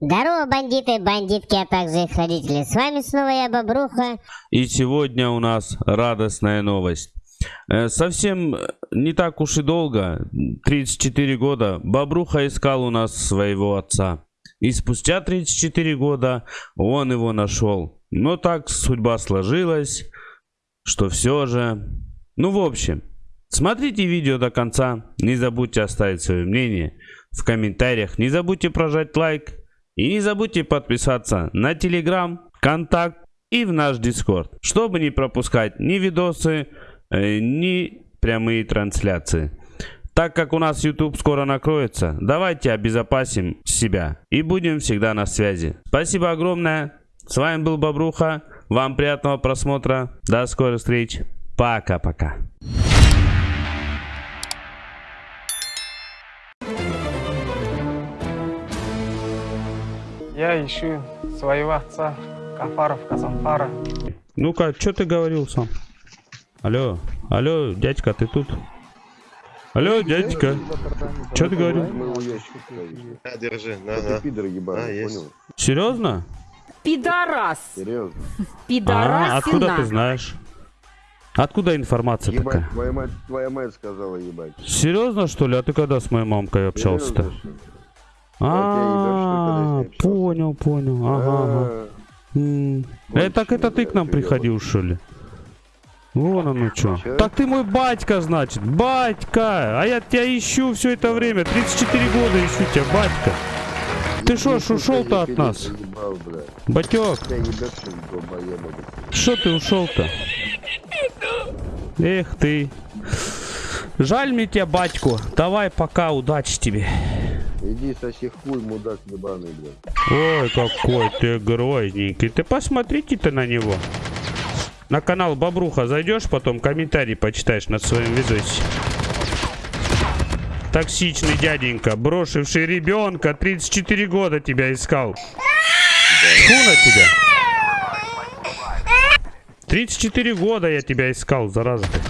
Здорово, бандиты, бандитки, а также их родители. С вами снова я, Бобруха. И сегодня у нас радостная новость. Э, Совсем не так уж и долго, 34 года, Бобруха искал у нас своего отца. И спустя 34 года он его нашел. Но так судьба сложилась, что все же... Ну, в общем, смотрите видео до конца. Не забудьте оставить свое мнение в комментариях. Не забудьте прожать лайк. И не забудьте подписаться на Телеграм, Контакт и в наш Дискорд, чтобы не пропускать ни видосы, э, ни прямые трансляции. Так как у нас YouTube скоро накроется, давайте обезопасим себя и будем всегда на связи. Спасибо огромное. С вами был Бобруха. Вам приятного просмотра. До скорых встреч. Пока-пока. Я ищу своего отца, Кафаров Казанфара. Ну-ка, что ты говорил сам? Алло, алло, дядька, ты тут? Алло, дядька, что ты говорил? На, держи, на, на. пидор ебаный, А, понял? Серьезно? Пидорас. Серьезно. А, Пидорасина. откуда ты знаешь? Откуда информация Ебать, такая? твоя мать, твоя мать сказала ебать. Серьезно, что ли? А ты когда с моей мамкой общался-то? А, понял, понял. Ага. А, М. Э, так это ты к нам приходил, что ли? Вон оно что. Так ты мой батька, значит. Батька! А я тебя ищу все это время. 34 года ищу тебя, батька. Ты шо ж ушел-то от нас? Батек, что ты ушел-то? Эх ты. Жаль мне тебя, батьку. Давай пока, удачи тебе. Иди соси хуй, мудак ебаный, бля. Ой, какой ты грозненький. Ты посмотрите-то на него. На канал Бобруха зайдешь, потом комментарий почитаешь над своим видосе. Токсичный дяденька, брошивший ребенка, 34 года тебя искал. Фу на тебя. 34 года я тебя искал, зараза ты.